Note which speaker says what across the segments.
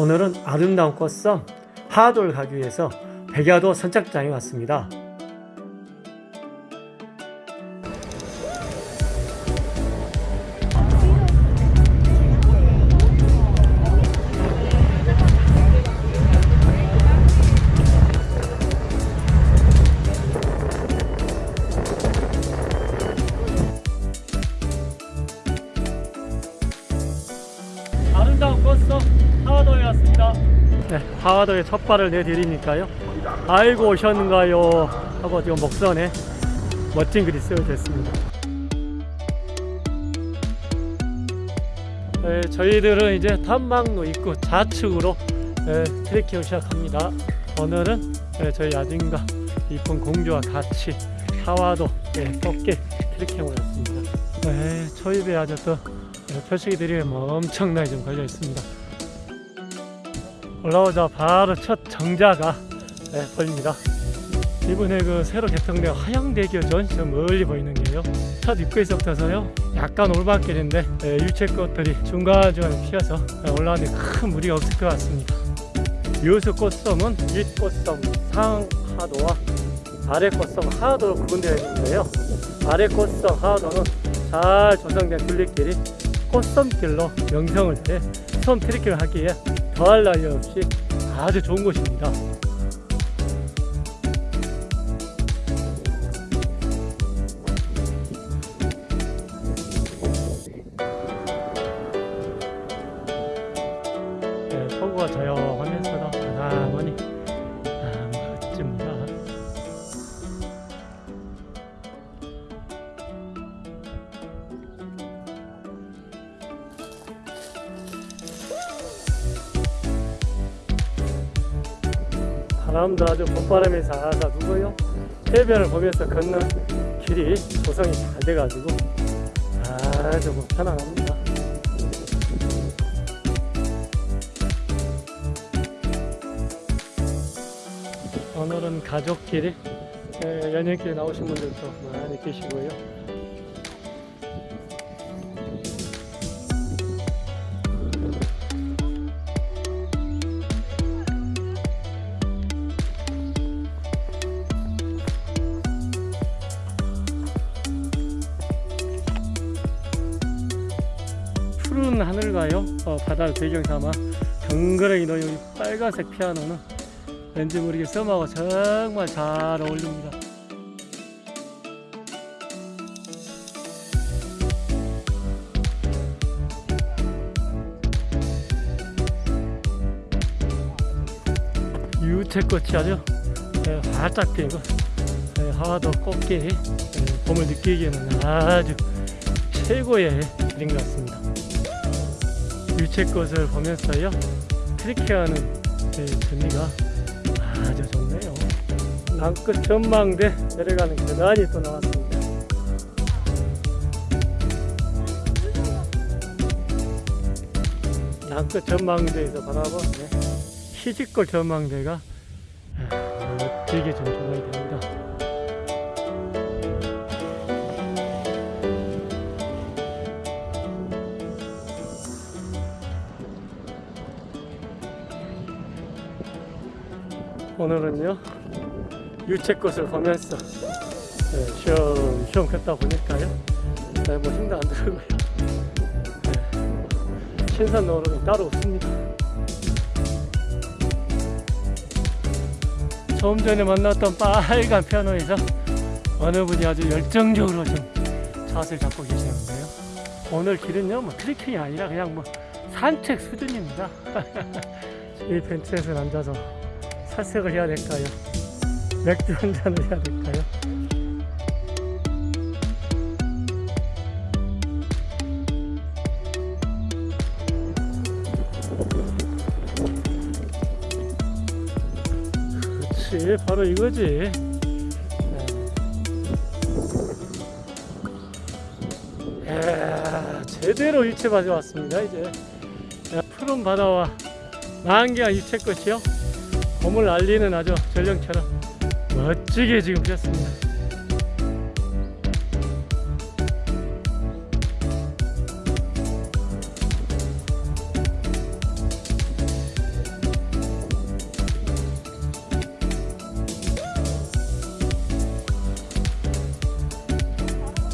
Speaker 1: 오늘은 아름다운 꽃섬 하도를 가기 위해서 백야도 선착장에 왔습니다. 네, 하와도에 첫 발을 내디리니까요. 아이고 오셨는가요? 하고 지금 목선에 멋진 글이 쓰여져 있습니다. 네, 저희들은 이제 탐망로 입구 좌측으로 네, 트레킹을 시작합니다. 오늘은 네, 저희 아진과 이쁜 공주와 같이 하와도 네, 꽃게 트레킹을 왔습니다. 네, 초입에 아주 또 네, 표식이들이 뭐 엄청나게 좀 걸려 있습니다. 올라오자 바로 첫 정자가 네, 보입니다. 이번에 그 새로 개통된 화양대교전 저 멀리 보이는 게요. 첫 입구에서부터서요. 약간 올바길인데 네, 유채꽃들이 중간중간에 피어서 네, 올라가는데 큰 무리가 없을 것 같습니다. 유수 꽃섬은 윗꽃섬 상하도와 아래 꽃섬 하도로 구분되어 있는데요. 아래 꽃섬 하도는 잘 조성된 둘레길이 꽃섬길로 명성을 해섬 트레킹을 하기에 더할 나위 없이 아주 좋은 곳입니다. 바람도 아주 봄바람이 살살 불고요. 해변을 보면서 걷는 길이 조성이 잘 돼가지고 아주 뭐 편안합니다. 오늘은 가족끼리 에, 연인끼리 나오신 분들도 많이 계시고요. 하늘과요 어, 바다를 배경 삼아 정그러이 놓인 이 빨간색 피아노는 왠지 모르게 썸하고 정말 잘 어울립니다. 유채꽃이 아주 에, 활짝 피고 에, 하와도 꽃게 에, 봄을 느끼기에는 아주 최고의 길인 것 같습니다. 유채꽃을 보면서요 트리키하는 그 재미가 아주 좋네요. 남끝 전망대 내려가는 계단이 또 나왔습니다. 남끝 전망대에서 바라보는 희직골 전망대가 아, 멋지게 좀 조성이 됩니다. 오늘은요 유채꽃을 보면서 네, 쉬엄쉬엄 걷다 보니까요. 네, 뭐 힘도 안 들고요. 네, 신선 노름이 따로 없습니다. 조금 전에 만났던 빨간 피아노에서 어느 분이 아주 열정적으로 좀 자세를 잡고 계시는데요. 오늘 길은요 뭐 트리킹이 아니라 그냥 뭐 산책 수준입니다. 이 벤치에서 앉아서 살색을 해야 될까요? 맥주 한 잔을 해야 될까요? 그렇지 바로 이거지 네. 이야, 제대로 유채밭에 왔습니다 이제 야, 푸른 바다와 만개한 유채꽃이요 봄을 알리는 아주 전령처럼 멋지게 지금 피었습니다.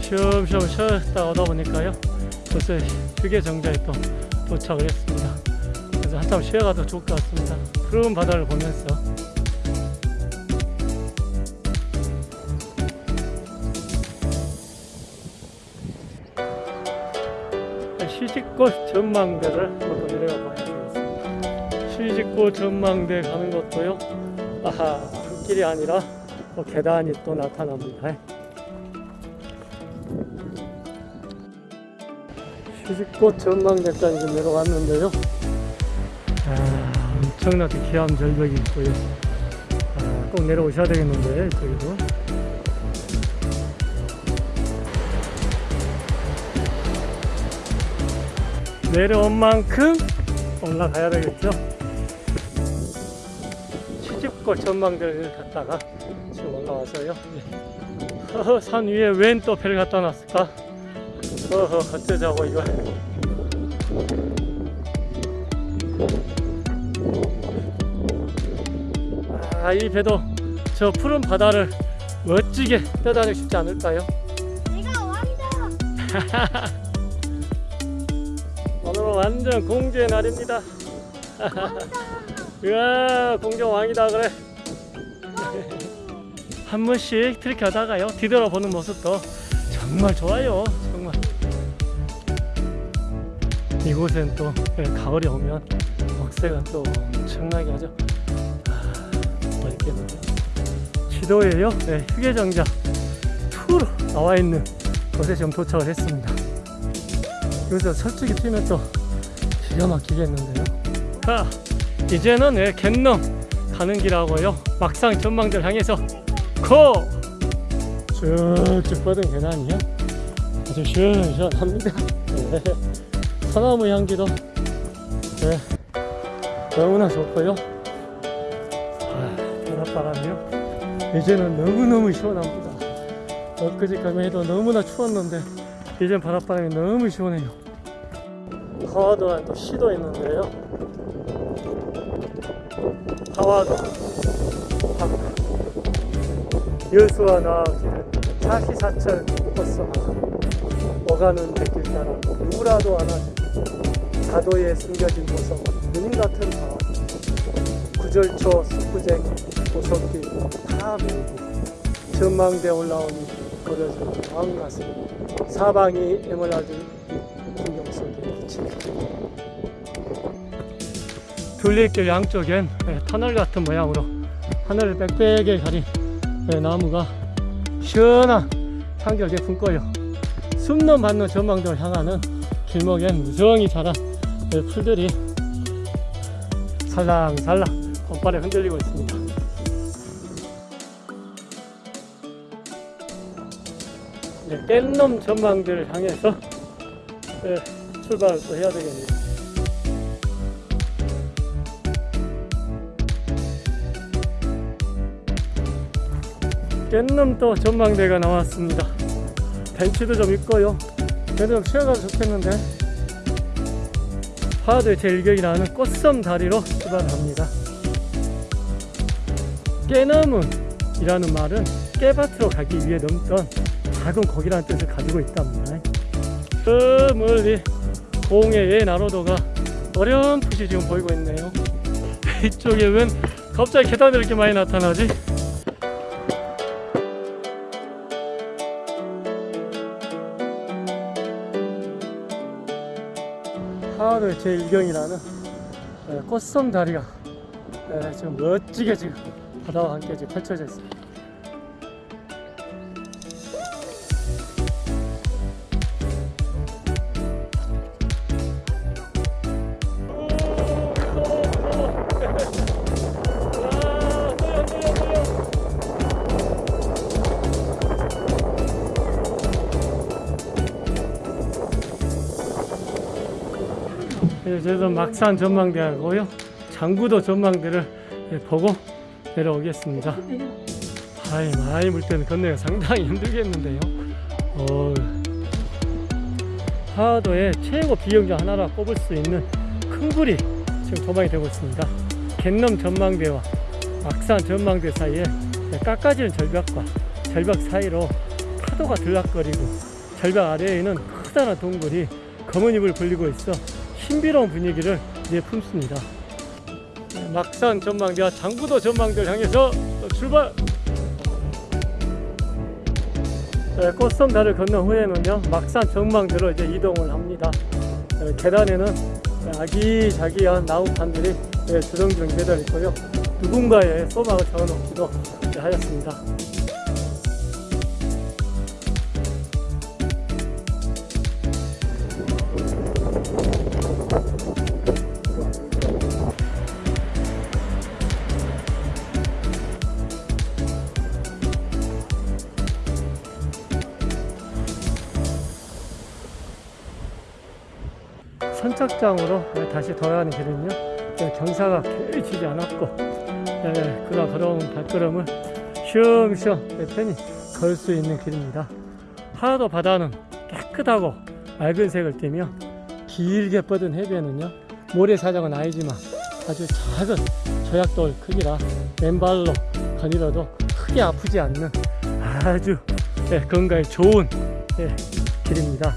Speaker 1: 쉬엄쉬엄 쉬었다 오다 보니까요 벌써 휴게 정자에 또 도착을 했습니다. 그래서 한참 쉬어가도 좋을 것 같습니다. 푸른 바다를 보면서. 시집꽃 전망대를 한번 더 내려가 봐야 되겠습니다. 시집꽃 전망대 가는 것도요. 아하 길이 아니라 또 계단이 또 나타납니다. 시집꽃 전망대까지 좀 내려갔는데요 청나게 기암 절벽이 있고요 아, 꼭 내려오셔야 되겠는데 이쪽에도. 내려온 만큼 올라가야 되겠죠? 시집꽃 전망대를 갔다가 지금 올라와서요. 허허 산 위에 웬 또 배를 갖다 놨을까? 어허 어쩌자고 이거 아 이 배도 저 푸른 바다를 멋지게 떠다니고 싶지 않을까요?
Speaker 2: 내가 왕이다.
Speaker 1: 오늘은 완전 공주의 날입니다 으아 공주 왕이다 그래 한 번씩 트리키 하다가요 뒤돌아보는 모습도 정말 좋아요 정말 이곳엔 또 예, 가을이 오면 먹새가 또 엄청나게 하죠 아, 지도에요 네, 휴게정자 투로 나와 있는 곳에 지금 도착을 했습니다 여기서 솔직히 뛰면 또 기가 막히겠는데요 자 이제는 예, 갯넘 가는 길하고요 막상 전망대를 향해서 고! 쭉쭉 뻗은 계단이요 아주 시원시원합니다 네. 소나무 향기도 네. 너무나 좋고요. 아, 바닷바람이요. 이제는 너무너무 시원합니다. 엊그제까지 해도 너무나 추웠는데 이젠 바닷바람이 너무 시원해요. 하와도에 또 시도 있는데요. 하와도 여수와 나기는 사시사철 버스 하나 오가는 백길 따라 누구라도 안아주 가도에 숨겨진 보석 누님 같은 바 구절초 숯부쟁이 보석길 다 메우고 전망대 올라오니 버려진 마음 가슴 사방이 에메랄드 풍경 속에 비칩니다 둘레길 양쪽엔 예, 터널 같은 모양으로 하늘을 빽빽하게 가린 예, 나무가 시원한 향기를 품고요. 숨는 받는 전망대를 향하는 길목엔 무성히 자란 예, 풀들이 살랑살랑 봄바람에 흔들리고 있습니다. 이제 깻놈 전망대를 향해서 예, 출발을 또 해야 되겠네요. 깻놈 또 전망대가 나왔습니다. 벤치도 좀 있고요. 그래도 좀 쉬어가도 좋겠는데 파도의 제일격이라는 꽃섬 다리로 출발합니다. 깨나문 이라는 말은 깨밭으로 가기 위해 넘던 작은 고기라는 뜻을 가지고 있답니다 저 멀리 공해의 나로도가 어렴풋이 지금 보이고 있네요. 이쪽에 웬 갑자기 계단이 이렇게 많이 나타나지? 하와도의 제1경이라는 꽃섬 다리가 에, 지금 멋지게 지금 바다와 함께 지금 펼쳐져 있습니다. 저희도 막산 전망대하고요. 장구도 전망대를 예, 보고 내려오겠습니다. 아이 많이 물 때는 건너기가 상당히 힘들겠는데요. 어, 하도의 최고 비용 중 하나라 꼽을 수 있는 큰 굴이 지금 조망이 되고 있습니다. 갯넘 전망대와 막산 전망대 사이에 깎아지는 절벽과 절벽 사이로 파도가 들락거리고 절벽 아래에는 커다란 동굴이 검은 잎을 벌리고 있어 신비로운 분위기를 내품습니다. 네, 막산 전망대와 장부도 전망대를 향해서 출발! 네, 꽃섬다를 건넌 후에는요 막산 전망대로 이제 이동을 합니다. 네, 계단에는 아기자기한 나무판들이 네, 주렁주렁 매달려 있고요. 누군가의 소망을 적어놓기도 하였습니다. 선착장으로 다시 돌아가는 길은요 경사가 길치지 않았고 예, 그가 걸어온 발걸음을 쉬엄쉬엄 편히 걸 수 있는 길입니다. 하나도 바다는 깨끗하고 맑은 색을 띠며 길게 뻗은 해변은요 모래사장은 아니지만 아주 작은 조약돌 크기라 맨발로 거닐어도 크게 아프지 않는 아주 예, 건강에 좋은 예, 길입니다